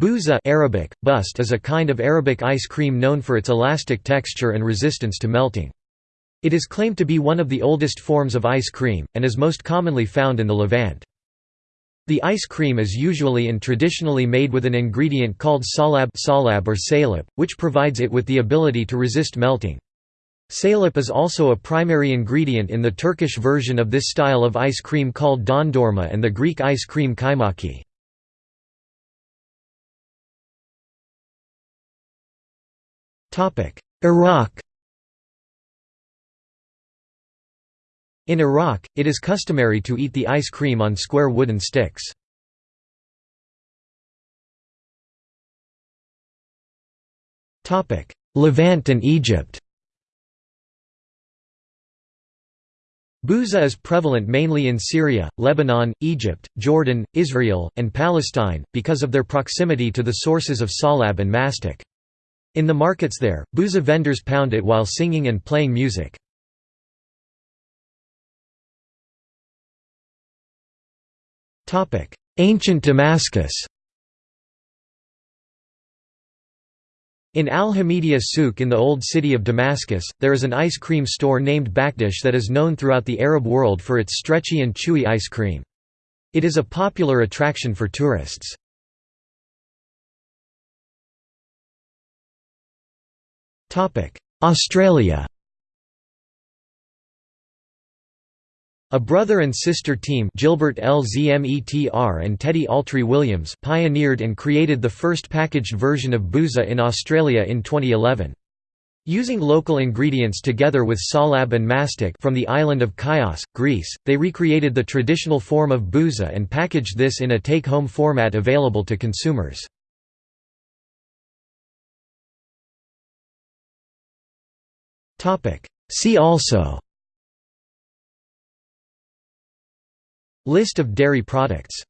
Buza Arabic, bust is a kind of Arabic ice cream known for its elastic texture and resistance to melting. It is claimed to be one of the oldest forms of ice cream, and is most commonly found in the Levant. The ice cream is usually and traditionally made with an ingredient called salab, salab or salep, which provides it with the ability to resist melting. Salep is also a primary ingredient in the Turkish version of this style of ice cream called dondurma and the Greek ice cream kaimaki. Iraq In Iraq, it is customary to eat the ice cream on square wooden sticks. Levant and Egypt Buza is prevalent mainly in Syria, Lebanon, Egypt, Jordan, Israel, and Palestine, because of their proximity to the sources of salab and mastic. In the markets there, Buza vendors pound it while singing and playing music. Ancient Damascus In Al-Hamidiyya Souk in the Old City of Damascus, there is an ice cream store named Bakdash that is known throughout the Arab world for its stretchy and chewy ice cream. It is a popular attraction for tourists. Australia A brother and sister team Gilbert LZMETR and Teddy Altree Williams pioneered and created the first packaged version of Buza in Australia in 2011. Using local ingredients together with salab and mastic from the island of Chios, Greece, they recreated the traditional form of Buza and packaged this in a take-home format available to consumers. See also. List of dairy products